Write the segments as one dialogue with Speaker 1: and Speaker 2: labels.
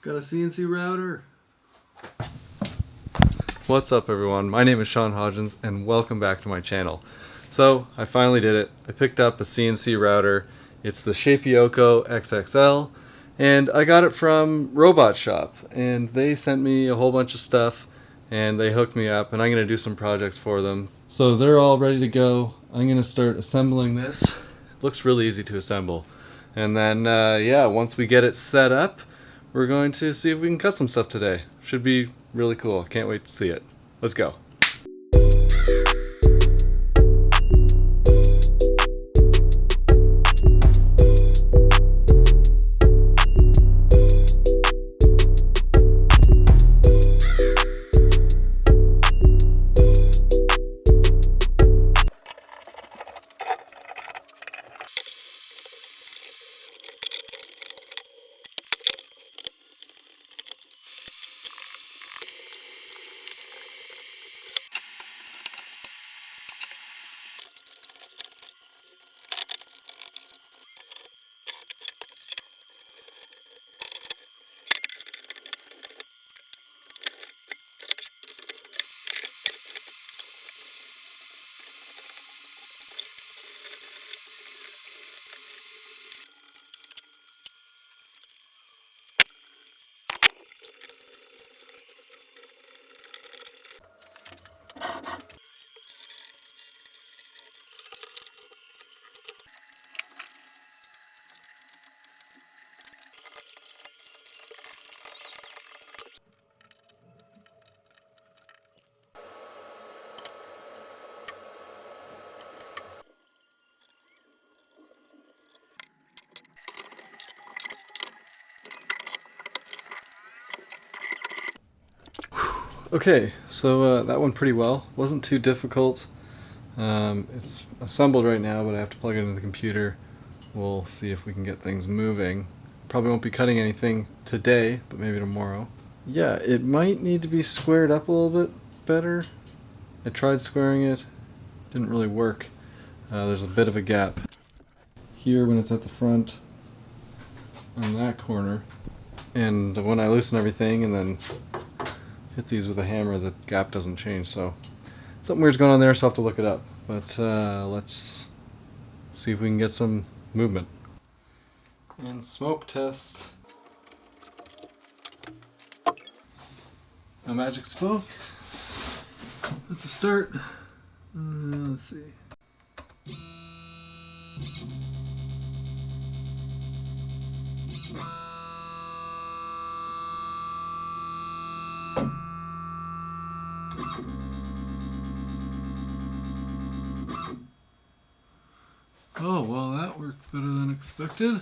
Speaker 1: Got a CNC router. What's up everyone? My name is Sean Hodgins and welcome back to my channel. So I finally did it. I picked up a CNC router. It's the Shapeoko XXL and I got it from Robot Shop and they sent me a whole bunch of stuff and they hooked me up and I'm going to do some projects for them. So they're all ready to go. I'm going to start assembling this. It looks really easy to assemble. And then, uh, yeah, once we get it set up, we're going to see if we can cut some stuff today. Should be really cool. Can't wait to see it. Let's go. Okay, so uh, that went pretty well. Wasn't too difficult. Um, it's assembled right now, but I have to plug it into the computer. We'll see if we can get things moving. Probably won't be cutting anything today, but maybe tomorrow. Yeah, it might need to be squared up a little bit better. I tried squaring it, didn't really work. Uh, there's a bit of a gap here when it's at the front on that corner. And when I loosen everything and then hit these with a hammer, the gap doesn't change. So something weird's going on there, so I'll have to look it up. But uh, let's see if we can get some movement. And smoke test. A magic smoke. That's a start. Uh, let's see. Oh, well that worked better than expected.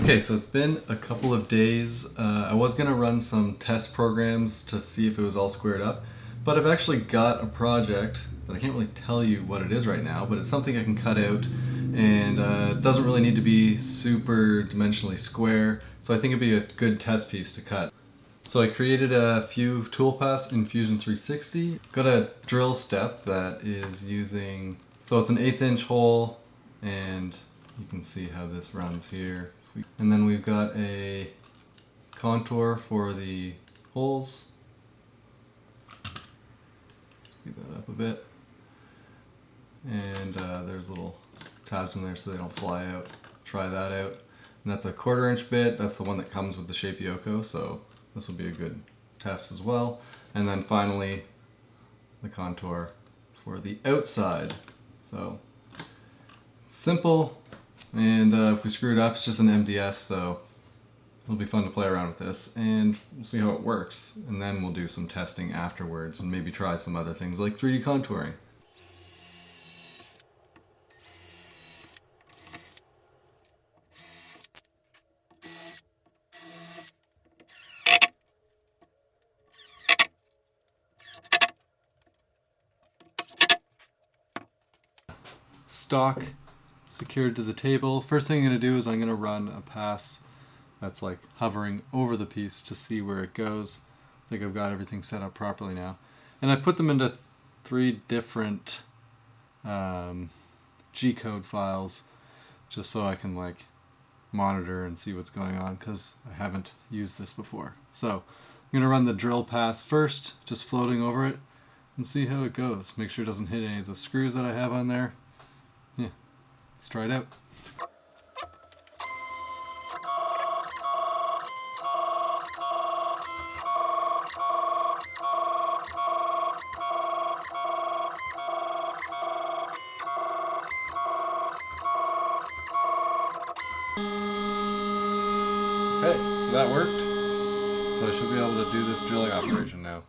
Speaker 1: Okay, so it's been a couple of days. Uh, I was going to run some test programs to see if it was all squared up, but I've actually got a project that I can't really tell you what it is right now, but it's something I can cut out and uh, it doesn't really need to be super dimensionally square, so I think it'd be a good test piece to cut. So I created a few toolpaths in Fusion 360. Got a drill step that is using, so it's an eighth inch hole and you can see how this runs here. And then we've got a contour for the holes. Speed that up a bit. And uh, there's little tabs in there so they don't fly out. Try that out. And that's a quarter inch bit. That's the one that comes with the Shapeoko. So this will be a good test as well. And then finally, the contour for the outside. So simple, and uh, if we screw it up, it's just an MDF, so it'll be fun to play around with this, and we'll see how it works. And then we'll do some testing afterwards, and maybe try some other things like 3D contouring. Stock secured to the table. First thing I'm going to do is I'm going to run a pass that's like hovering over the piece to see where it goes. I think I've got everything set up properly now. And I put them into three different um, G-code files just so I can like monitor and see what's going on because I haven't used this before. So I'm gonna run the drill pass first, just floating over it and see how it goes. Make sure it doesn't hit any of the screws that I have on there. Let's try it out. Okay, so that worked. So I should be able to do this drilling operation now.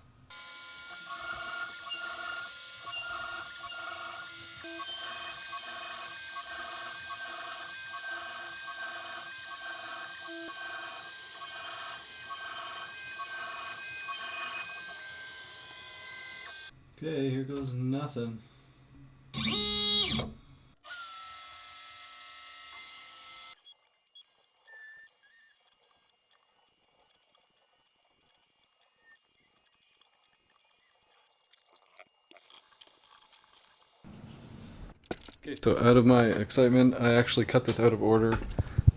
Speaker 1: Okay, here goes nothing. Okay, so out of my excitement, I actually cut this out of order.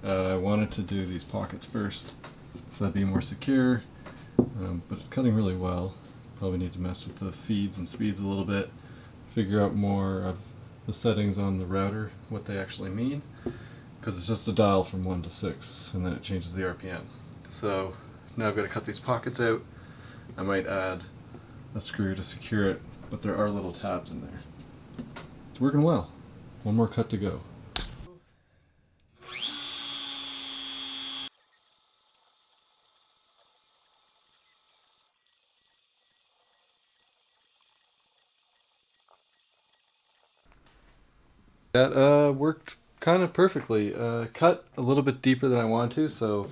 Speaker 1: Uh, I wanted to do these pockets first, so that'd be more secure, um, but it's cutting really well. Probably need to mess with the feeds and speeds a little bit, figure out more of the settings on the router, what they actually mean, because it's just a dial from 1 to 6, and then it changes the RPM. So now I've got to cut these pockets out. I might add a screw to secure it, but there are little tabs in there. It's working well. One more cut to go. That uh, worked kind of perfectly. Uh, cut a little bit deeper than I wanted to, so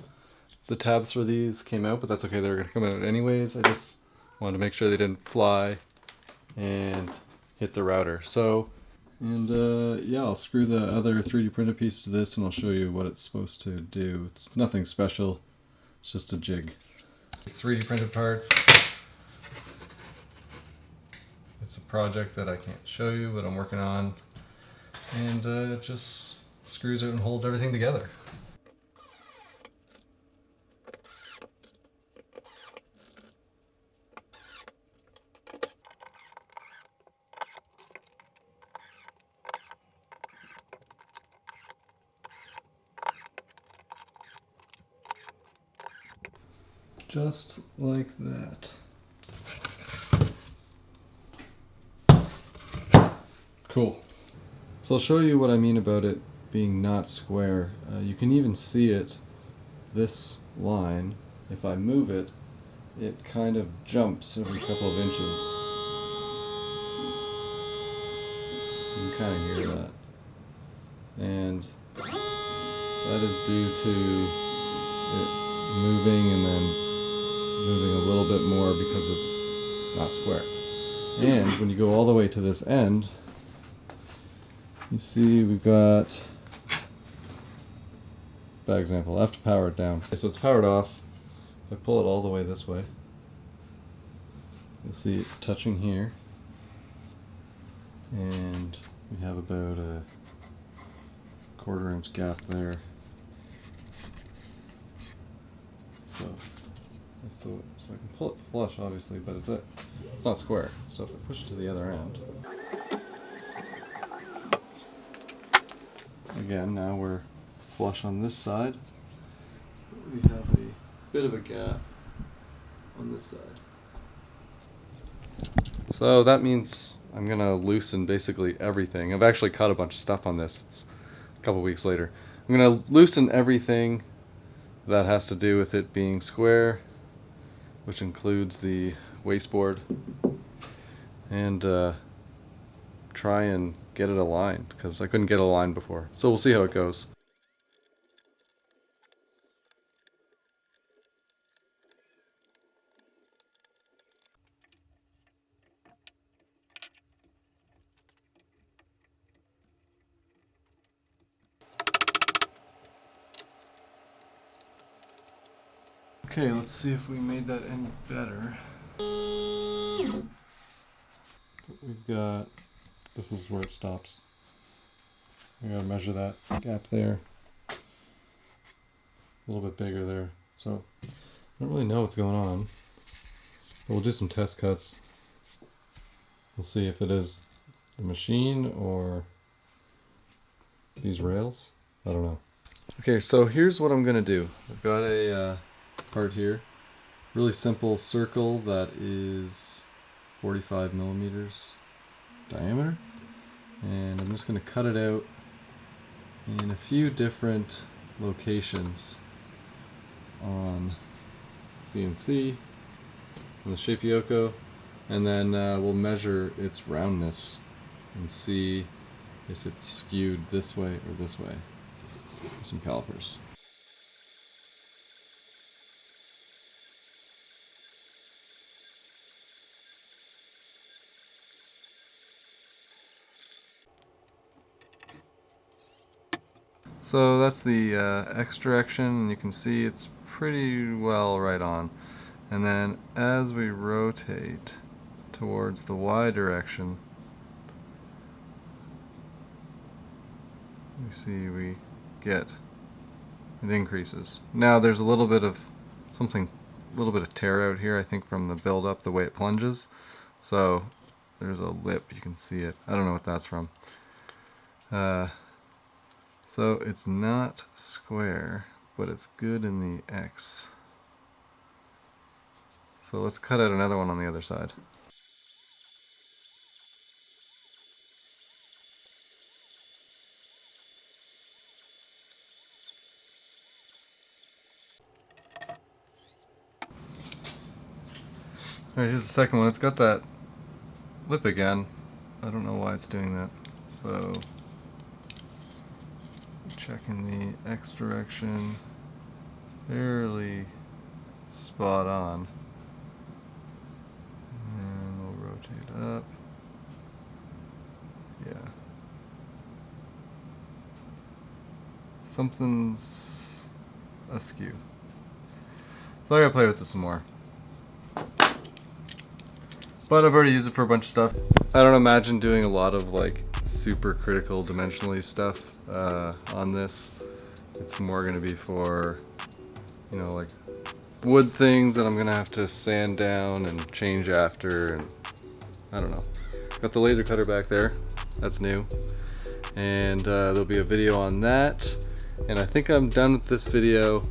Speaker 1: the tabs for these came out, but that's okay. They were going to come out anyways. I just wanted to make sure they didn't fly and hit the router. So and uh, yeah, I'll screw the other 3D printed piece to this and I'll show you what it's supposed to do. It's nothing special, it's just a jig. 3D printed parts. It's a project that I can't show you, but I'm working on. And uh, it just screws it and holds everything together. just like that. Cool. So I'll show you what I mean about it being not square. Uh, you can even see it, this line, if I move it, it kind of jumps every couple of inches. You can kind of hear that. And that is due to it moving and then moving a little bit more because it's not square. And when you go all the way to this end, you see we've got, bad example, I have to power it down. Okay, so it's powered off. If I pull it all the way this way, you'll see it's touching here. And we have about a quarter inch gap there. So so, so I can pull it flush, obviously, but it's a, it's not square. So if I push it to the other end, again, now we're flush on this side. We have a bit of a gap on this side. So that means I'm gonna loosen basically everything. I've actually cut a bunch of stuff on this. It's a couple weeks later. I'm gonna loosen everything that has to do with it being square which includes the wasteboard and uh, try and get it aligned because I couldn't get it aligned before. So we'll see how it goes. Okay, let's see if we made that any better. We've got, this is where it stops. I gotta measure that gap there. A little bit bigger there. So I don't really know what's going on. But we'll do some test cuts. We'll see if it is the machine or these rails. I don't know. Okay, so here's what I'm gonna do. I've got a uh, part here. Really simple circle that is 45 millimeters diameter. And I'm just gonna cut it out in a few different locations on CNC on the Shapeoko and then uh, we'll measure its roundness and see if it's skewed this way or this way some calipers. So that's the uh, X direction and you can see it's pretty well right on. And then as we rotate towards the Y direction, we see we get it increases. Now there's a little bit of something, a little bit of tear out here I think from the build up, the way it plunges. So there's a lip, you can see it. I don't know what that's from. Uh, so it's not square, but it's good in the X. So let's cut out another one on the other side. Alright, here's the second one. It's got that lip again. I don't know why it's doing that. So checking the X direction fairly spot on. And we'll rotate up. Yeah. Something's askew. So I gotta play with this some more. But I've already used it for a bunch of stuff. I don't imagine doing a lot of like super critical dimensionally stuff uh, on this. It's more going to be for, you know, like wood things that I'm going to have to sand down and change after. And I don't know. Got the laser cutter back there. That's new. And uh, there'll be a video on that. And I think I'm done with this video.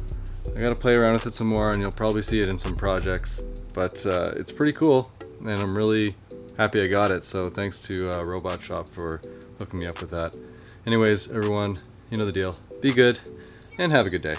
Speaker 1: I got to play around with it some more and you'll probably see it in some projects. But uh, it's pretty cool and I'm really happy I got it. So thanks to uh, Robot Shop for hooking me up with that. Anyways, everyone, you know the deal. Be good and have a good day.